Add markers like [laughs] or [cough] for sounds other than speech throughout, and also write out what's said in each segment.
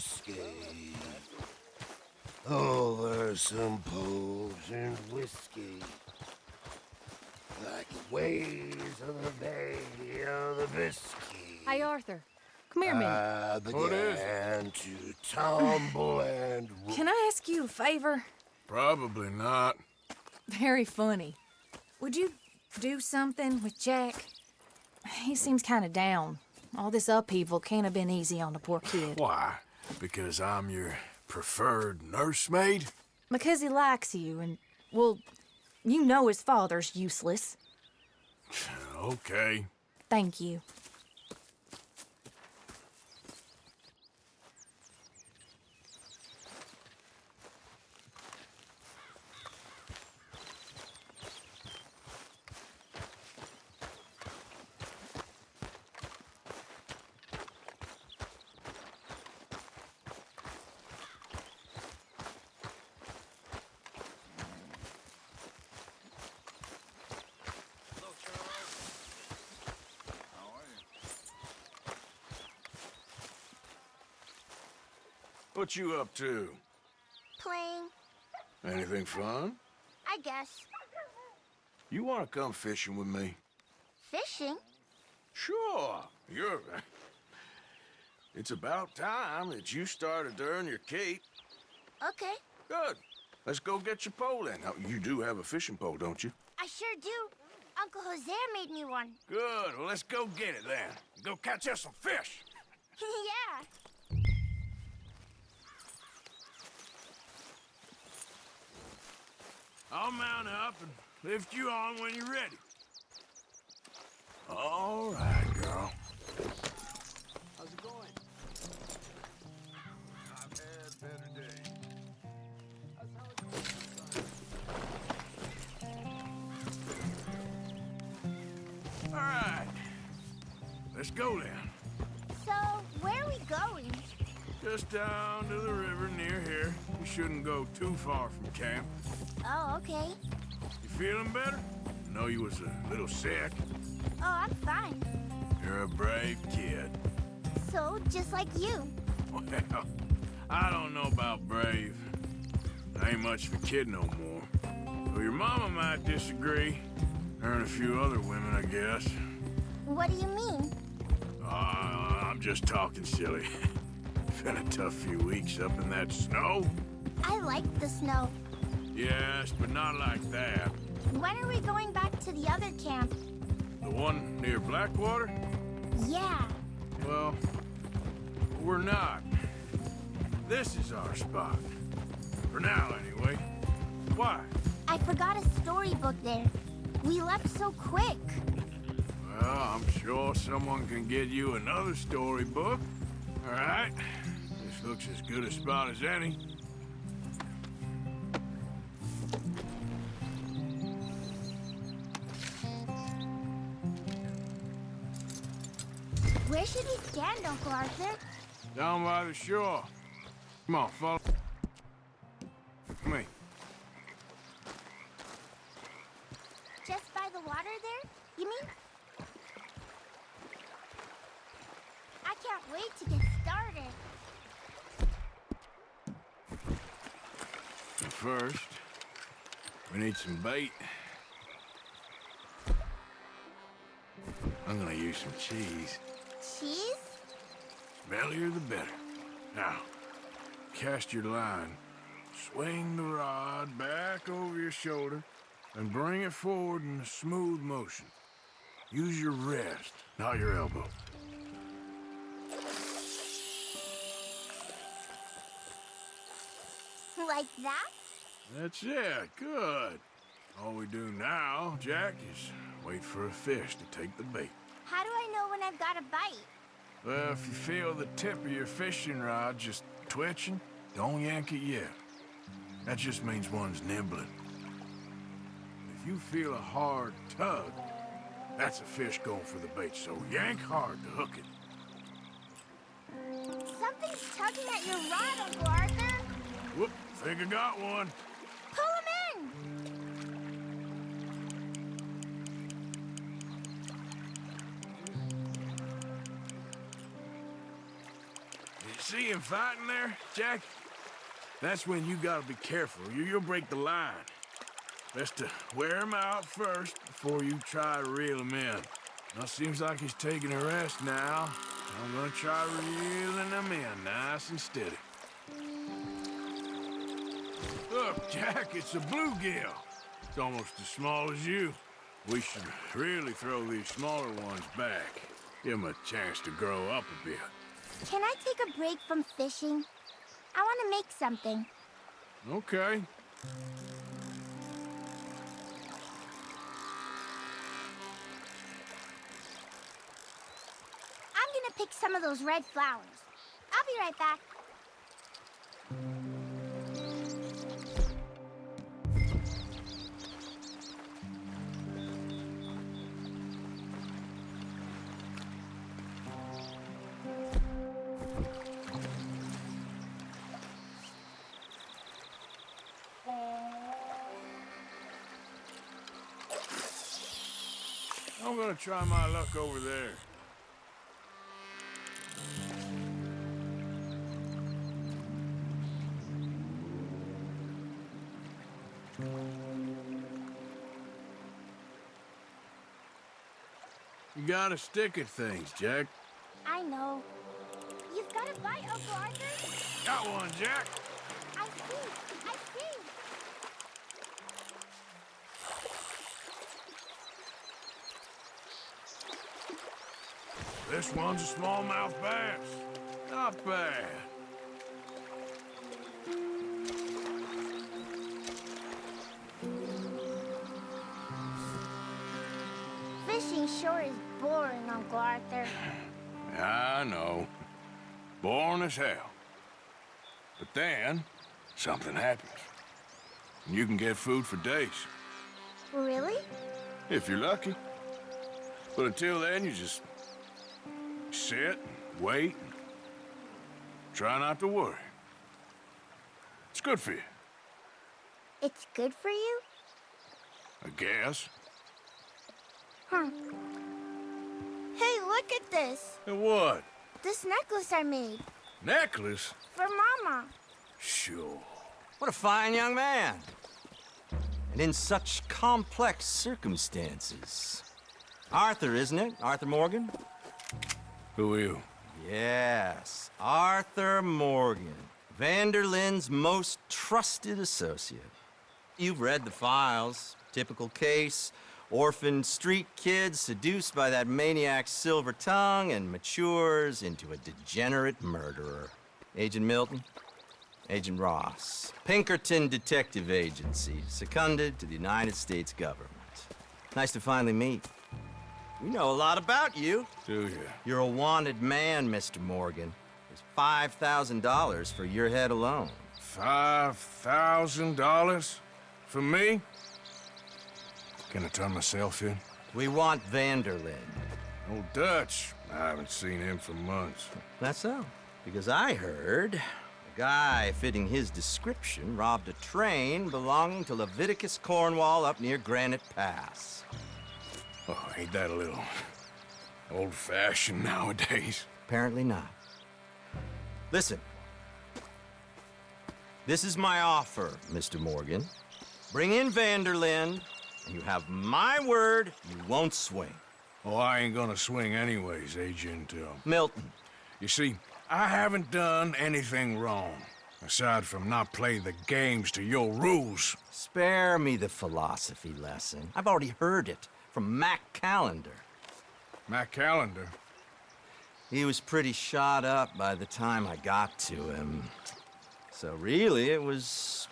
frisky. Over some poles and whiskey. Like the waves of the Bay of the Biscay. Hey, Arthur. Come here man. minute. I What is began to tumble and [laughs] Can I ask you a favor? Probably not. Very funny. Would you do something with Jack? He seems kind of down. All this upheaval can't have been easy on the poor kid. Why? Because I'm your preferred nursemaid? Because he likes you, and, well, you know his father's useless. Okay. Thank you. What you up to? Playing, Anything fun? I guess. You want to come fishing with me? Fishing? Sure. You're... [laughs] It's about time that you started to earn your cape. Okay, Good. Let's go get your pole then. Now, you do have a fishing pole, don't you? I sure do. Uncle Jose made me one. Good. Well, let's go get it then. Go catch us some fish. [laughs] yeah. I'll mount up and lift you on when you're ready. All right, girl. How's it going? I've had better days. All right. Let's go then. So, where are we going? Just down to the river near here. You shouldn't go too far from camp. Oh, okay. You feeling better? Know you was a little sick. Oh, I'm fine. You're a brave kid. So, just like you. Well, [laughs] I don't know about brave. I ain't much of a kid no more. Well, your mama might disagree. Her and a few other women, I guess. What do you mean? Uh, I'm just talking silly. [laughs] Been a tough few weeks up in that snow. I like the snow. Yes, but not like that. When are we going back to the other camp? The one near Blackwater? Yeah. Well, we're not. This is our spot. For now, anyway. Why? I forgot a storybook there. We left so quick. Well, I'm sure someone can get you another storybook. All right. Looks as good a spot as any. Where should we stand, Uncle Arthur? Down by the shore. Come on, follow me. Just by the water there? You mean? I can't wait to get started. First, we need some bait. I'm gonna use some cheese. Cheese? Smellier the better. Now, cast your line. Swing the rod back over your shoulder and bring it forward in a smooth motion. Use your wrist, not your elbow. Like that? That's it. Good. All we do now, Jack, is wait for a fish to take the bait. How do I know when I've got a bite? Well, if you feel the tip of your fishing rod just twitching, don't yank it yet. That just means one's nibbling. If you feel a hard tug, that's a fish going for the bait, so yank hard to hook it. Something's tugging at your rod, Uncle Arthur. Whoop, think I got one. See him fighting there, Jack? That's when you gotta be careful. You, you'll break the line. Best to wear him out first before you try to reel him in. Now, seems like he's taking a rest now. I'm gonna try reeling him in nice and steady. Look, Jack, it's a bluegill. It's almost as small as you. We should really throw these smaller ones back. Give them a chance to grow up a bit. Can I take a break from fishing? I want to make something. Okay. I'm gonna pick some of those red flowers. I'll be right back. I'm gonna try my luck over there. You gotta stick at things, Jack. I know. You've got a bite, Uncle Arthur? Got one, Jack. I see. I see. This one's a smallmouth bass. Not bad. Fishing sure is boring, Uncle Arthur. [sighs] I know. Boring as hell. But then, something happens. And you can get food for days, Really? if you're lucky. But until then, you just sit, wait, and try not to worry. It's good for you, It's good for you? I guess. Huh. Hey, look at this. And what? This necklace I made. Necklace? For Mama. Sure. What a fine young man. And in such complex circumstances. Arthur, isn't it? Arthur Morgan? Who are you? Yes, Arthur Morgan. van der Linde's most trusted associate. You've read the files. Typical case. Orphaned street kid seduced by that maniac's silver tongue and matures into a degenerate murderer. Agent Milton? Agent Ross. Pinkerton Detective Agency, seconded to the United States government. Nice to finally meet. We know a lot about you. Do you? You're a wanted man, Mr. Morgan. There's $5,000 for your head alone. Five thousand dollars? For me? Can I turn myself in? We want van der Linde. Old Dutch. I haven't seen him for months. That's so. Because I heard a guy fitting his description robbed a train belonging to Leviticus Cornwall up near Granite Pass. Oh, ain't that a little old-fashioned nowadays? Apparently not. Listen. This is my offer, Mr. Morgan. Bring in van der Linde, and you have my word you won't swing. Oh, I ain't gonna swing anyways, Agent, uh, Milton, You see, I haven't done anything wrong. Aside from not playing the games to your rules. Spare me the philosophy lesson. I've already heard it from Mac Callender. Mac Callender. He was pretty shot up by the time I got to him. So really, it was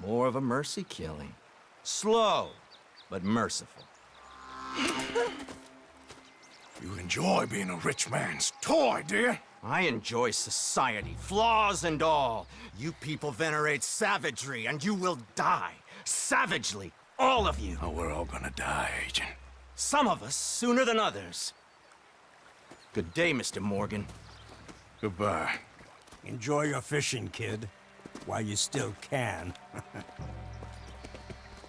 more of a mercy killing. Slow, but merciful. [laughs] You enjoy being a rich man's toy, do you? I enjoy society, flaws and all. You people venerate savagery, and you will die. Savagely, all of you. Oh, we're all gonna die, Agent. Some of us sooner than others. Good day, Mr. Morgan. Goodbye. Enjoy your fishing, kid, while you still can. [laughs]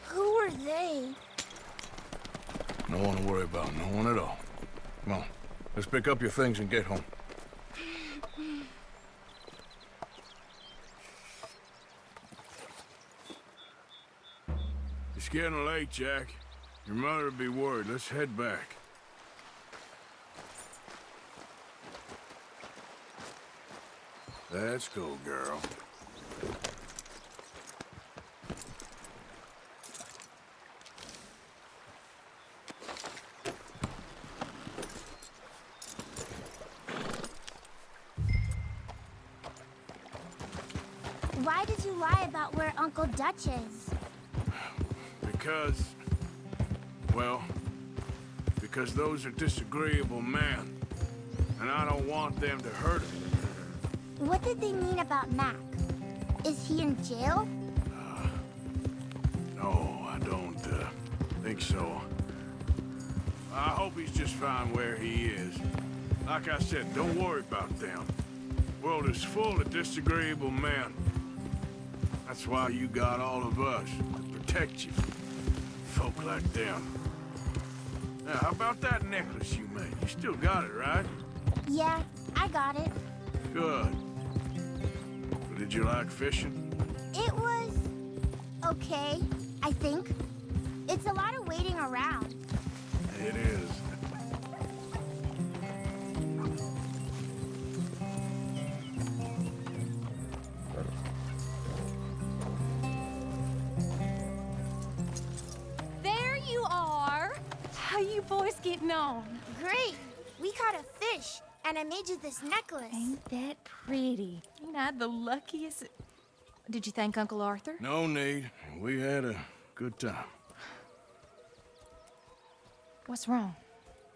Who are they? No one to worry about, no one at all. Come on, let's pick up your things and get home. Getting late, Jack. Your mother would be worried. Let's head back. Let's go, girl. Why did you lie about where Uncle Dutch is? Because... Well... Because those are disagreeable men. And I don't want them to hurt him. What did they mean about Mac? Is he in jail? No, I don't, uh, think so. I hope he's just fine where he is. Like I said, don't worry about them. World is full of disagreeable men. That's why you got all of us, to protect you. Folk like them. Now, how about that necklace you made? You still got it, right? Yeah, I got it. Good. Did you like fishing? It was... okay, I think. It's a lot of waiting around. How you boys getting on? Great! We caught a fish, and I made you this necklace. Ain't that pretty? Ain't I the luckiest? Did you thank Uncle Arthur? No need. We had a good time. What's wrong?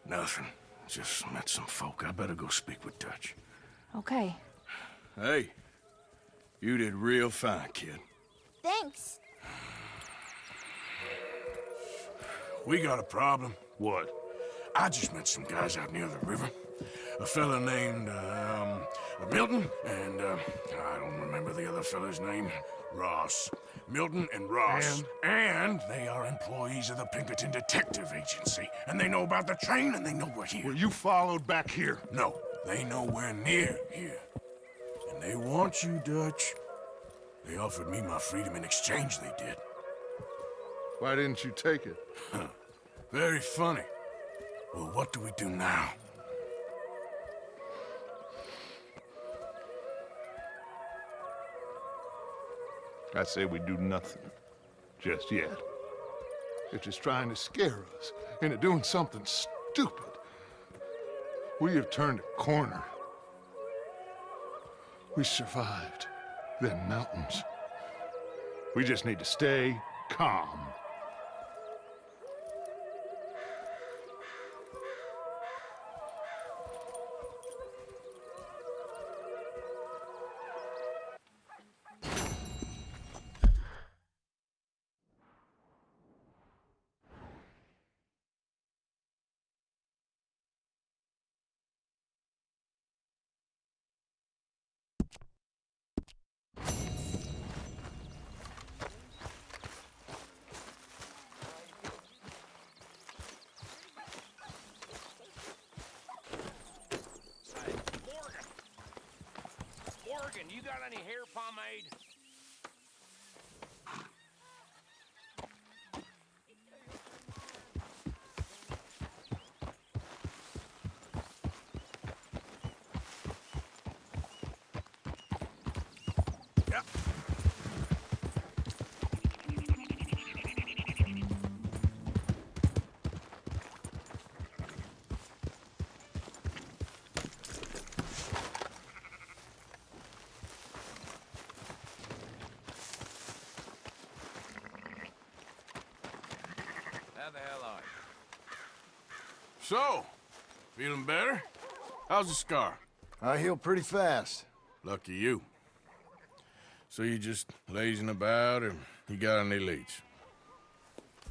Nothing. Just met some folk. I better go speak with Dutch. Okay. Hey, you did real fine, kid. Thanks. We got a problem. What? I just met some guys out near the river. A fella named, um, Milton, and, uh, I don't remember the other fella's name. Ross. Milton and Ross. And? they are employees of the Pinkerton Detective Agency. And they know about the train, and they know we're here. Were you followed back here? No, they know we're near here. And they want you, Dutch. They offered me my freedom in exchange, they did. Why didn't you take it? [laughs] Very funny. Well, what do we do now? I say we do nothing. Just yet. They're just trying to scare us into doing something stupid. We have turned a corner. We survived them mountains. We just need to stay calm. You got any hair pomade? How the hell are you? So, feeling better? How's the scar? I heal pretty fast. Lucky you. So you just lazing about, or you got any leads?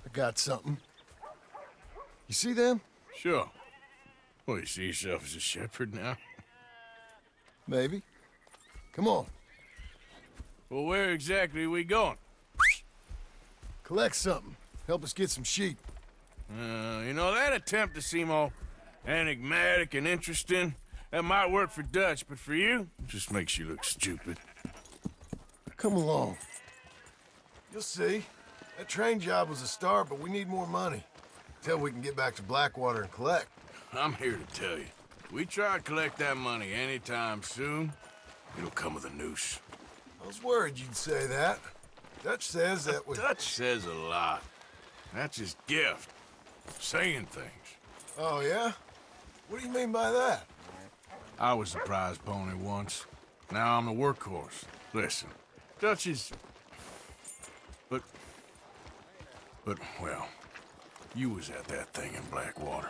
I got something. You see them? Sure. Well, you see yourself as a shepherd now? Maybe. Come on, Well, where exactly are we going? collect something. Help us get some sheep. Uh, you know, that attempt to seem all enigmatic and interesting, that might work for Dutch, but for you, it just makes you look stupid. Come along. You'll see. That train job was a start, but we need more money. Till we can get back to Blackwater and collect. I'm here to tell you. We try to collect that money anytime soon, it'll come with a noose. I was worried you'd say that. Dutch says that we... Dutch says a lot. That's his gift. Saying things. Oh, yeah? What do you mean by that? I was the prize pony once. Now I'm the workhorse. Listen, Dutch is... But... But, well, you was at that thing in Blackwater.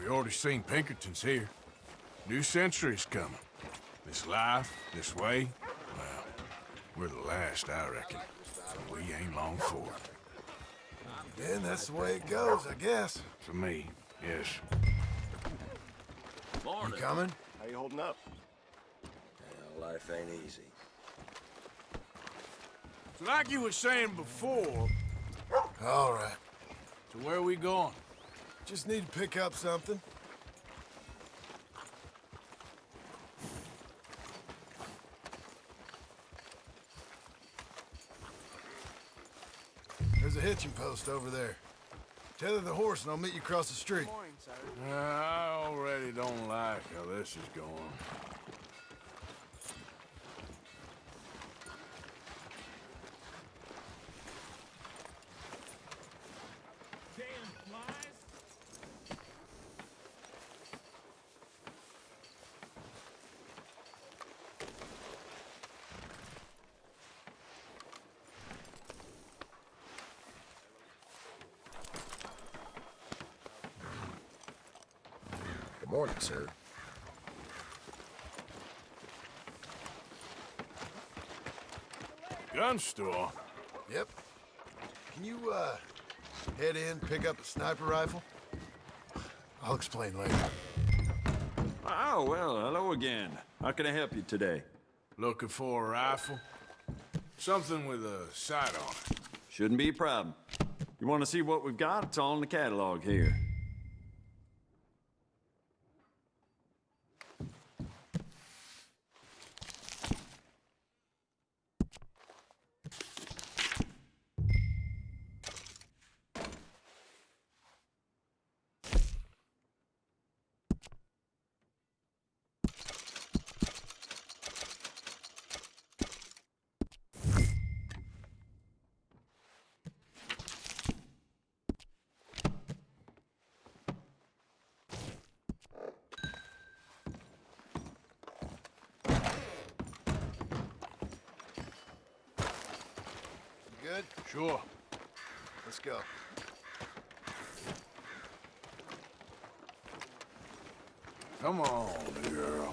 We already seen Pinkertons here. New century's coming. This life, this way, well, we're the last, I reckon. So we ain't long for it. Then that's the way it goes, I guess. For me, yes. You coming? How you holding up? Well, life ain't easy. So like you were saying before, All right. so where are we going? Just need to pick up something. There's a hitching post over there. Tether the horse and I'll meet you across the street. I already don't like how this is going. Good morning, sir. Gun store? Yep. Can you, uh, head in, pick up a sniper rifle? I'll explain later. Oh, well, hello again. How can I help you today? Looking for a rifle? Something with a sight on it. Shouldn't be a problem. You want to see what we've got? It's all in the catalog here. You good? Sure. Let's go. Come on, girl.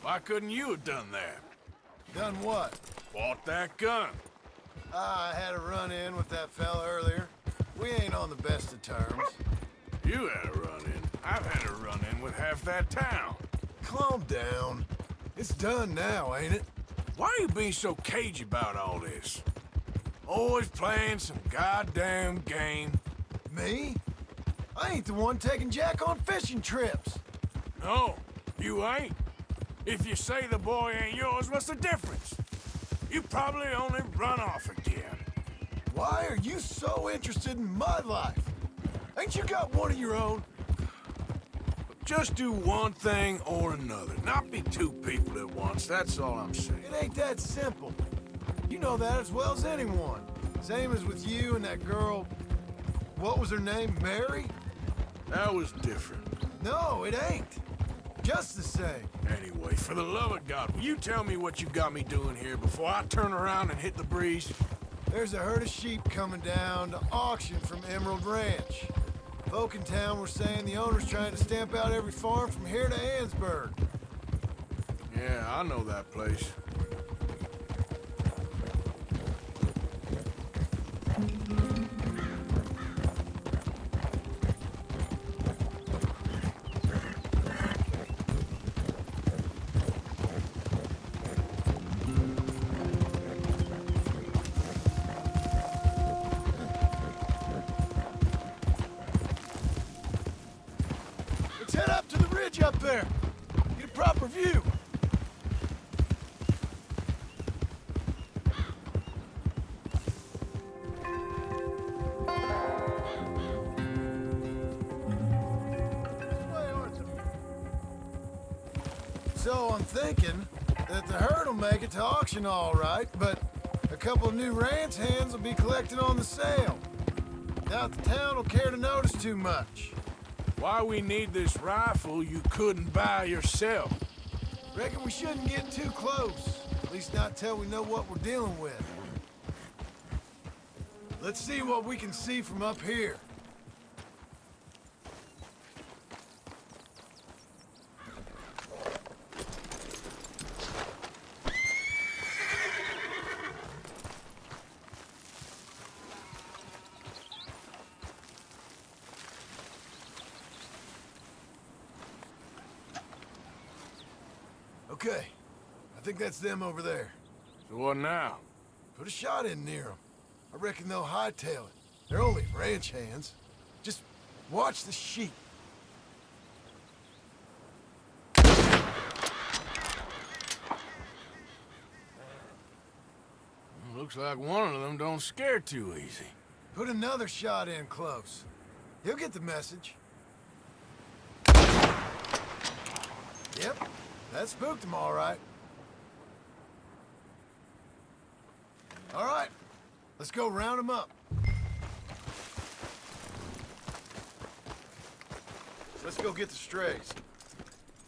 Why couldn't you have done that? Done what? Bought that gun. Ah, I had a run-in with that fella earlier. We ain't on the best of terms. You had a run-in. I've had a run-in with half that town. Calm down. It's done now, ain't it? Why are you being so cagey about all this? Always playing some goddamn game. Me? I ain't the one taking Jack on fishing trips. No, you ain't. If you say the boy ain't yours, what's the difference? You probably only run off again. Why are you so interested in my life? Ain't you got one of your own? Just do one thing or another. Not be two people at once, that's all I'm saying. It ain't that simple. You know that as well as anyone. Same as with you and that girl... What was her name? Mary? That was different. No, it ain't. Just the same. Anyway, for the love of God, will you tell me what you got me doing here before I turn around and hit the breeze? There's a herd of sheep coming down to auction from Emerald Ranch. Folk in town were saying the owner's trying to stamp out every farm from here to Annesburg. Yeah, I know that place. Auction all right, but a couple of new ranch hands will be collecting on the sale. Doubt the town will care to notice too much. Why we need this rifle you couldn't buy yourself? Reckon we shouldn't get too close. At least not till we know what we're dealing with. Let's see what we can see from up here. Okay. I think that's them over there. So what now? Put a shot in near them. I reckon they'll hightail it. They're only ranch hands. Just watch the sheep. Looks like one of them don't scare too easy. Put another shot in close. He'll get the message. Yep, that spooked him all right. All right, let's go round him up. Let's go get the strays.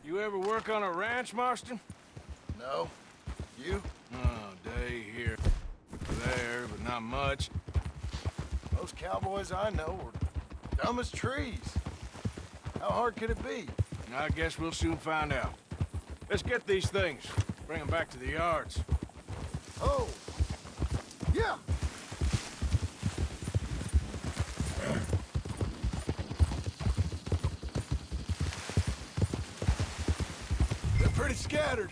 You ever work on a ranch, Marston? No? You? Oh, day here, there, but not much. Most cowboys I know are dumb as trees. How hard could it be? I guess we'll soon find out. Let's get these things. Bring them back to the yards. Oh! Yeah! They're pretty scattered.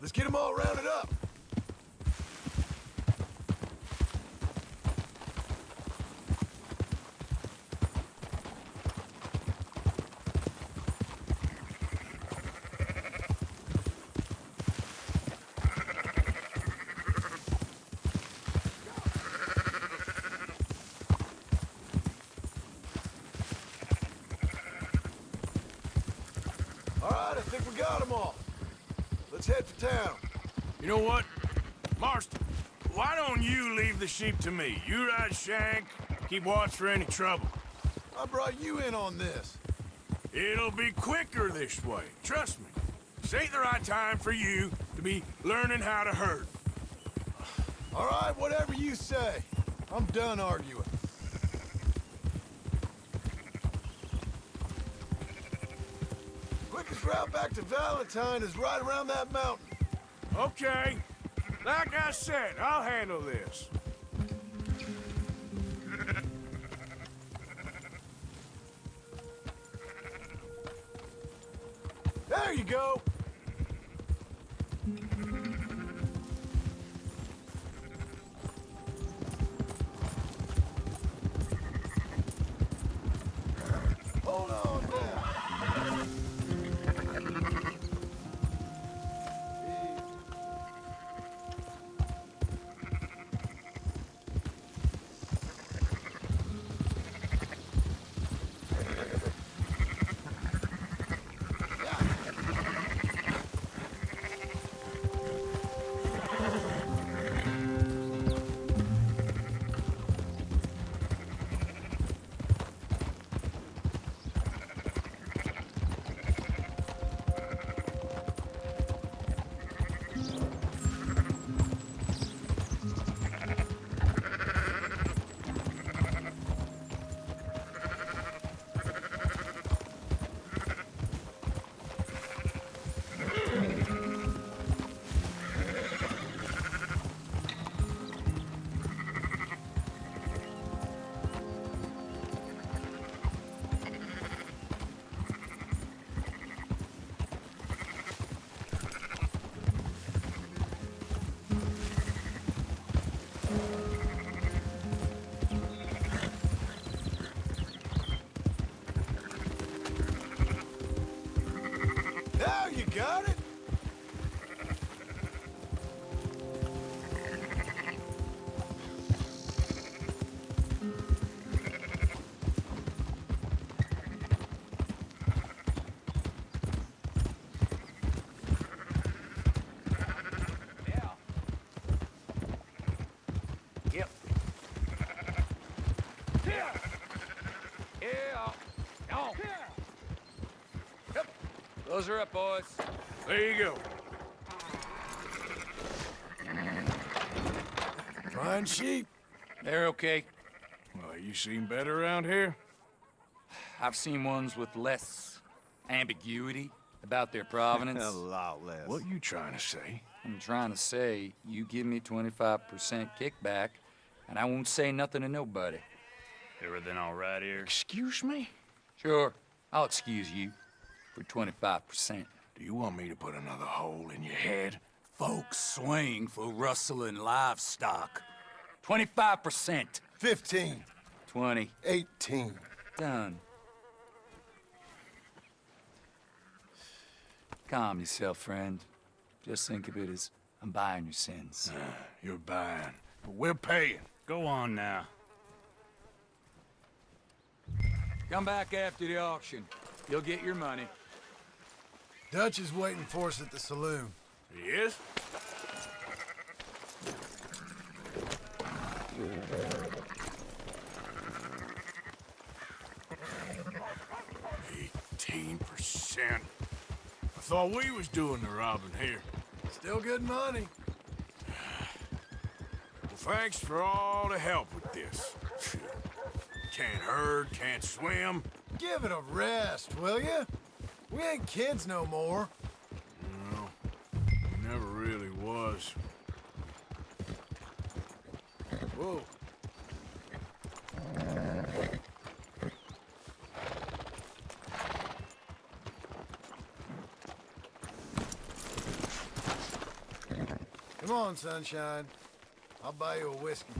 Let's get them all rounded up. All right, I think we got them all. Let's head for town. You know what? Marston, why don't you leave the sheep to me? You ride Shank, keep watch for any trouble. I brought you in on this. It'll be quicker this way, trust me. This ain't the right time for you to be learning how to herd. All right, whatever you say. I'm done arguing. Route back to Valentine is right around that mountain. Okay. Like I said, I'll handle this. Close her up, boys. There you go. Fine sheep. They're okay. Well, you seen better around here? I've seen ones with less ambiguity about their provenance. [laughs] A lot less. What you trying to say? I'm trying to say, you give me 25% kickback, and I won't say nothing to nobody. Everything all right here? Excuse me? Sure, I'll excuse you for 25%. Do you want me to put another hole in your head? Folks swing for rustling livestock. 25%. 15. 20. 18. Done. Calm yourself, friend. Just think of it as I'm buying your sins. You're buying, but we're paying. Go on now. Come back after the auction. You'll get your money. Dutch is waiting for us at the saloon. He is? Eighteen percent. I thought we was doing the robbing here. Still good money. Well, thanks for all the help with this. Can't herd, can't swim. Give it a rest, will you? We ain't kids no more. No, never really was. Whoa. Come on, sunshine. I'll buy you a whiskey.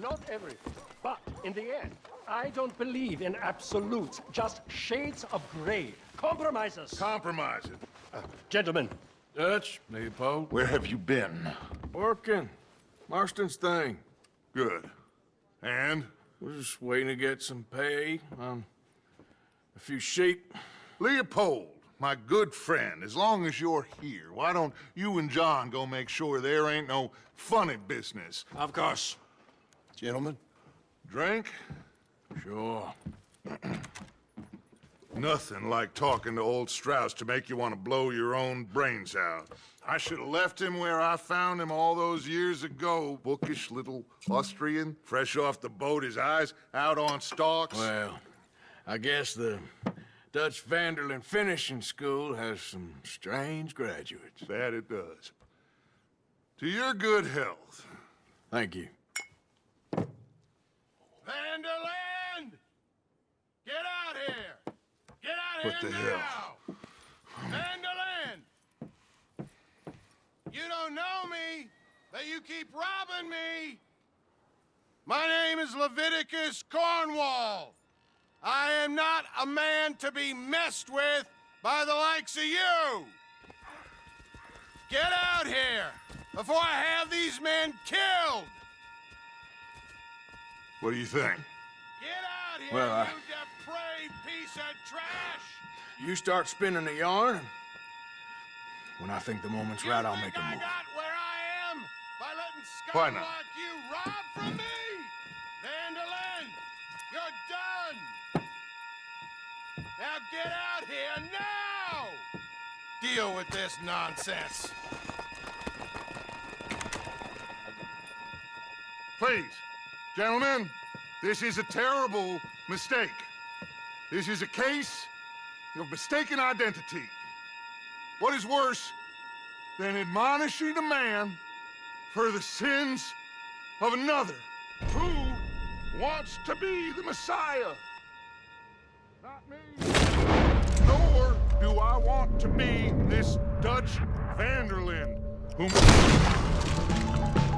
Not everything, but in the end, I don't believe in absolutes, just shades of gray. Compromises. Compromise it. Uh, gentlemen. Dutch, Leopold. Where have you been? Working. Marston's thing. Good. And? We're just waiting to get some pay on a few sheep. Leopold, my good friend, as long as you're here, why don't you and John go make sure there ain't no funny business? Of course. Gentlemen. Drink? Sure. [clears throat] Nothing like talking to old Strauss to make you want to blow your own brains out. I should have left him where I found him all those years ago. Bookish little Austrian, fresh off the boat, his eyes out on stalks. Well, I guess the Dutch van der Linde Finishing School has some strange graduates. That it does. To your good health. Thank you. van der Linde! Get out here! Get out What here the now! hell? van der Linde! You don't know me, but you keep robbing me! My name is Leviticus Cornwall. I am not a man to be messed with by the likes of you! Get out here before I have these men killed! What do you think? Get out here, Well, I- piece of trash! You start spinning the yarn, when I think the moment's You right, I'll make a move. got where I am by letting scum Why not? like you rob from me? van der Linde, you're done! Now get out here now! Deal with this nonsense. Please, gentlemen, this is a terrible mistake. This is a case of mistaken identity. What is worse than admonishing a man for the sins of another who wants to be the Messiah? Not me. Nor do I want to be this Dutch van der Linde, whom...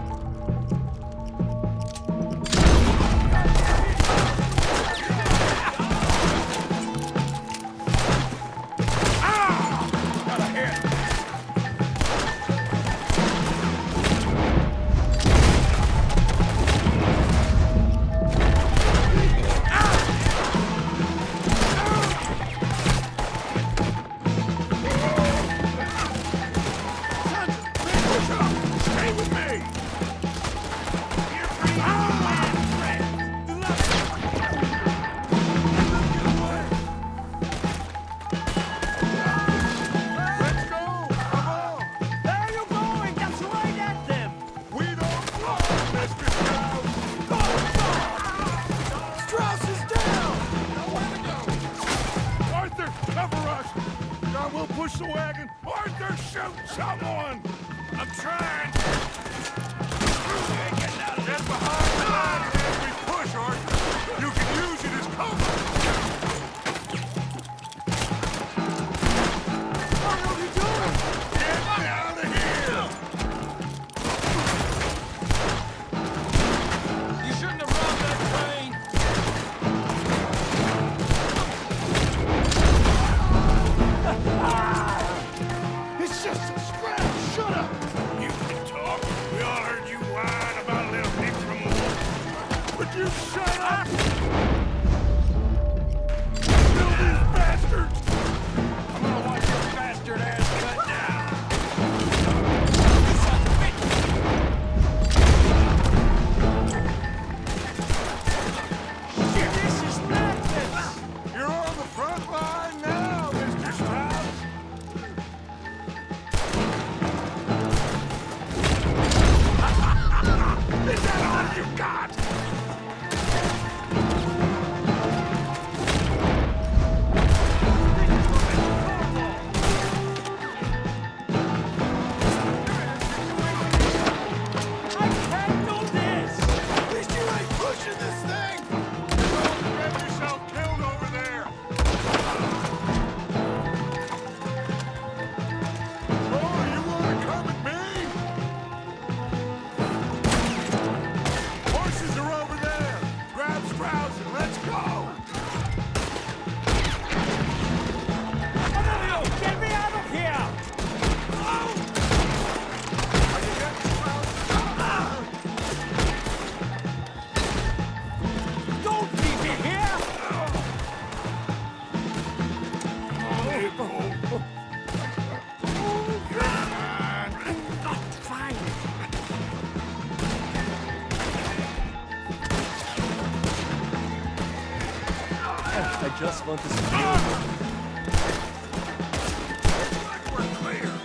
want this.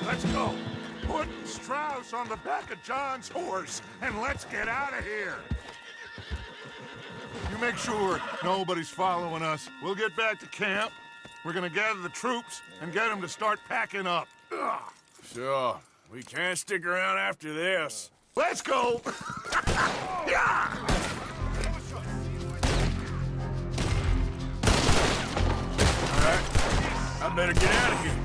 Let's go. Put Strauss on the back of John's horse, and let's get out of here. You make sure nobody's following us. We'll get back to camp. We're gonna gather the troops and get them to start packing up. Sure. We can't stick around after this. Let's go! [laughs] yeah! I better get out of here.